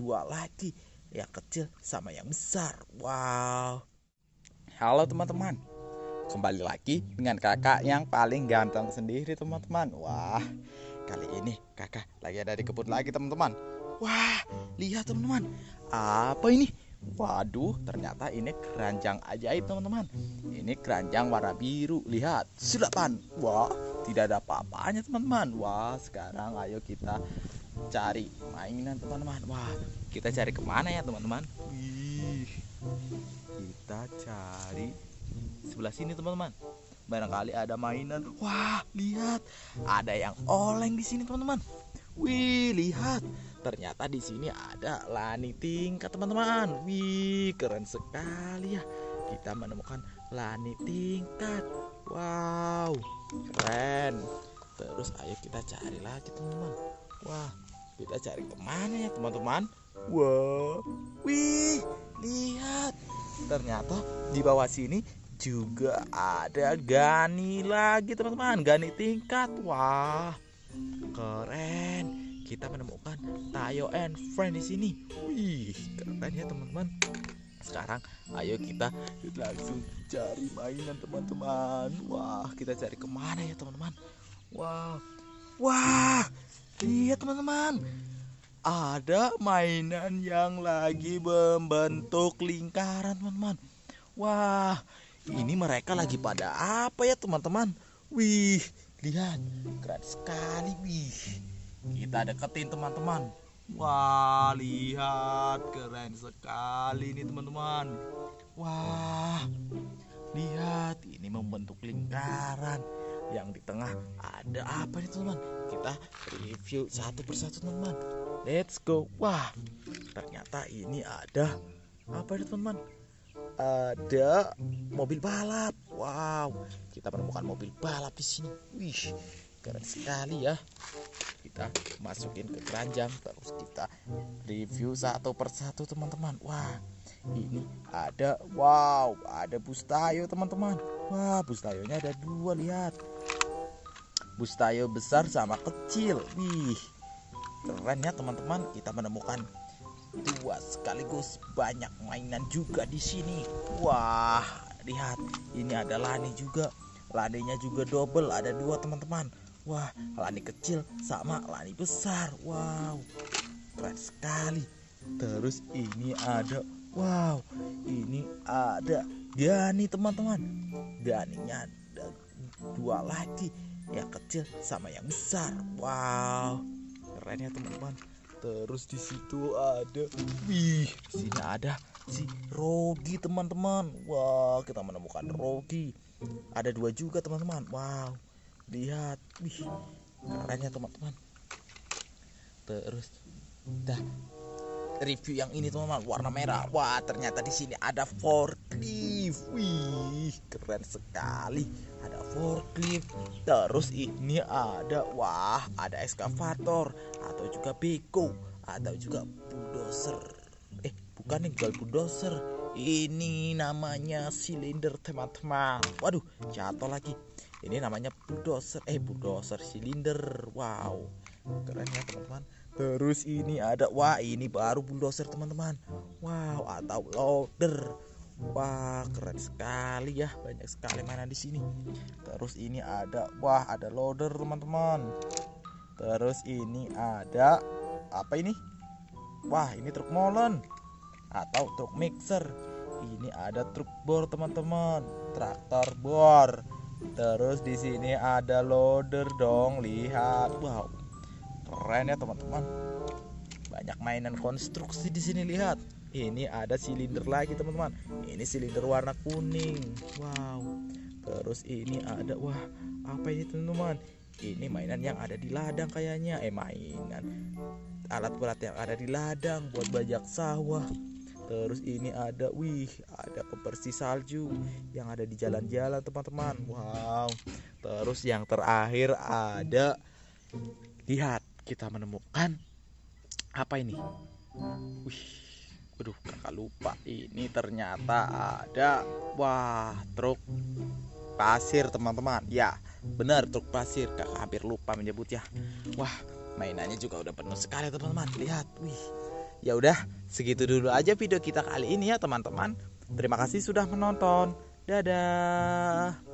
dua lagi yang kecil sama yang besar wow halo teman-teman kembali lagi dengan kakak yang paling ganteng sendiri teman-teman wah kali ini kakak lagi ada di kebun lagi teman-teman wah lihat teman-teman apa ini Waduh, ternyata ini keranjang ajaib teman-teman. Ini keranjang warna biru. Lihat, silakan. Wah, tidak ada apa-apanya teman-teman. Wah, sekarang ayo kita cari mainan teman-teman. Wah, kita cari ke mana ya teman-teman? Wih, kita cari sebelah sini teman-teman. Barangkali ada mainan. Wah, lihat, ada yang oleng di sini teman-teman. Wih, lihat Ternyata di sini ada lani tingkat teman-teman. Wih, keren sekali ya. Kita menemukan lani tingkat. Wow, keren. Terus ayo kita cari lagi teman-teman. Wah, kita cari ke mana ya teman-teman? Wow, wih, lihat. Ternyata di bawah sini juga ada gani lagi teman-teman. Gani tingkat. Wah, keren kita menemukan Tayo and Friend di sini. Wih, keren ya teman-teman. Sekarang ayo kita langsung cari mainan teman-teman. Wah, kita cari ke mana ya teman-teman? Wah, wah, teman-teman. Ada mainan yang lagi membentuk lingkaran teman-teman. Wah, ini mereka lagi pada apa ya teman-teman? Wih, lihat, keren sekali. Wih, kita deketin teman-teman wah lihat keren sekali ini teman-teman wah lihat ini membentuk lingkaran yang di tengah ada apa nih teman-teman kita review satu persatu teman-teman let's go. Wah ternyata ini ada apa nih teman-teman ada mobil balap. Wow kita menemukan mobil balap di sini. Wih keren sekali ya. Kita masukin ke keranjang terus kita review satu persatu teman-teman. Wah ini ada. Wow ada bustayo teman-teman. Wah bustayonya ada dua lihat bustayo besar sama kecil wih keren ya teman-teman kita menemukan dua sekaligus banyak mainan juga di sini wah lihat ini ada lani juga laninya juga double ada dua teman-teman Wah, lani kecil sama lani besar. Wow, keren sekali. Terus ini ada, wow, ini ada Gani teman-teman. Ganinya ada dua lagi, yang kecil sama yang besar. Wow, keren ya teman-teman. Terus di situ ada, wih, sini ada si Rogi teman-teman. Wah, kita menemukan Rogi. Ada dua juga teman-teman. Wow lihat wih kerennya teman-teman terus dah review yang ini teman-teman warna merah. Wah ternyata di sini ada forklift. Wih keren sekali. Ada forklift. Terus ini ada wah ada eskavator atau juga beko atau juga bulldozer. Eh bukan nih bukan bulldozer. Ini namanya silinder teman-teman. Waduh jatuh lagi ini namanya bulldozer. Eh bulldozer silinder. Wow. Keren ya teman-teman. Terus ini ada wah ini baru bulldozer teman-teman. Wow atau loader. Wah keren sekali ya. Banyak sekali mainan di sini. Terus ini ada wah ada loader teman-teman. Terus ini ada apa ini? Wah ini truk molen atau truk mixer. Ini ada truk bor teman-teman. Traktor bor Terus di sini ada loader dong, lihat. Wow. Keren ya, teman-teman. Banyak mainan konstruksi di sini lihat. Ini ada silinder lagi, teman-teman. Ini silinder warna kuning. Wow. Terus ini ada wah, apa ini, teman-teman? Ini mainan yang ada di ladang kayaknya. Eh, mainan alat berat yang ada di ladang buat bajak sawah terus ini ada wih ada pembersih salju yang ada di jalan-jalan teman-teman. Wow. Terus yang terakhir ada lihat kita menemukan apa ini? Wih waduh kakak lupa. Ini ternyata ada wah truk pasir teman-teman. Ya benar truk pasir. Kakak hampir lupa menyebut ya. Wah mainannya juga udah penuh sekali teman-teman. Lihat wih Ya udah, segitu dulu aja video kita kali ini ya teman-teman. Terima kasih sudah menonton. Dadah.